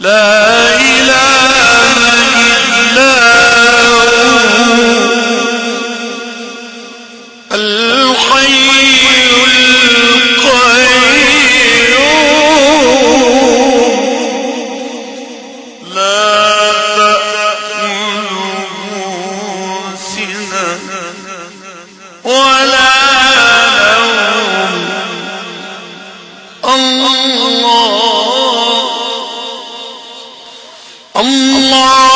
لا الله. الله.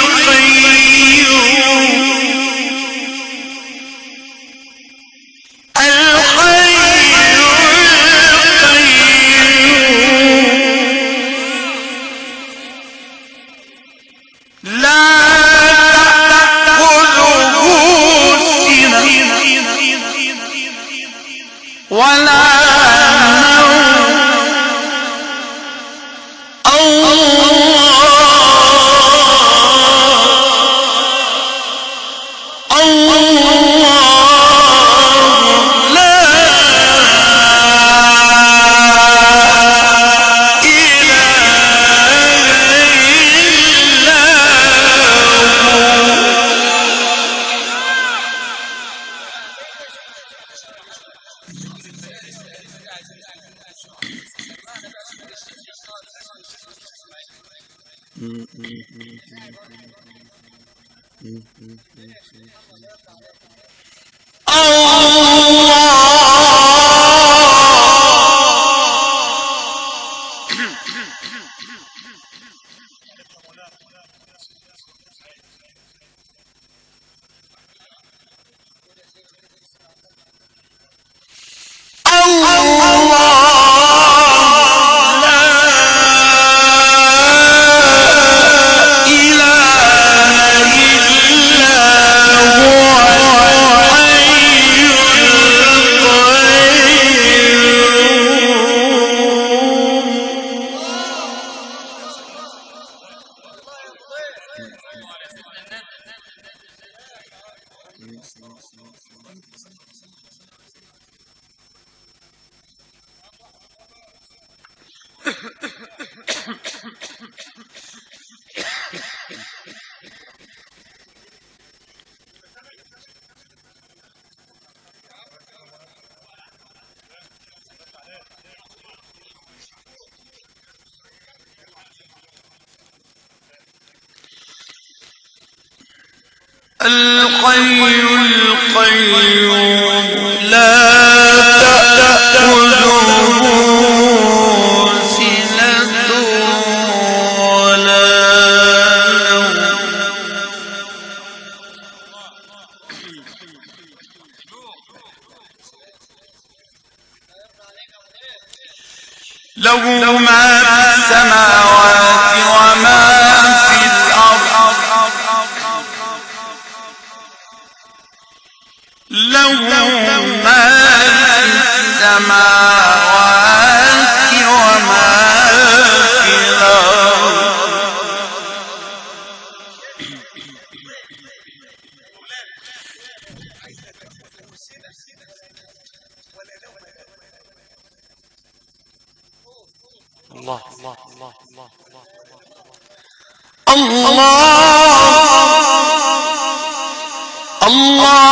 لا Oh! القي القيوم له ما في السماوات وما في الأرض. له ما في السماوات اللہ اللہ اللہ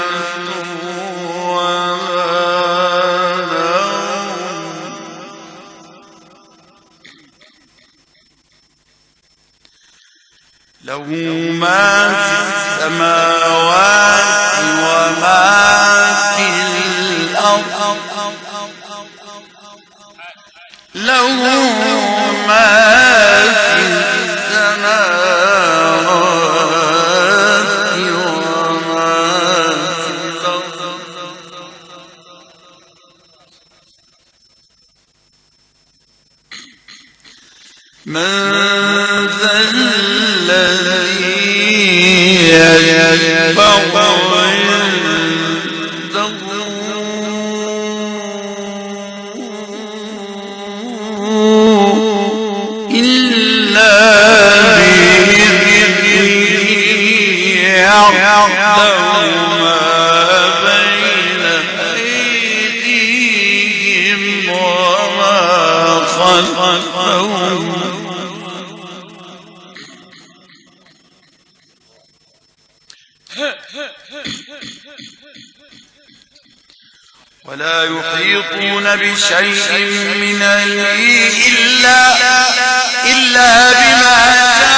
तो من ذا الذي يشفع عنده إلا بإذنه يعلم ولا يحيطون بشيء من علمه إلا إلا بما شاء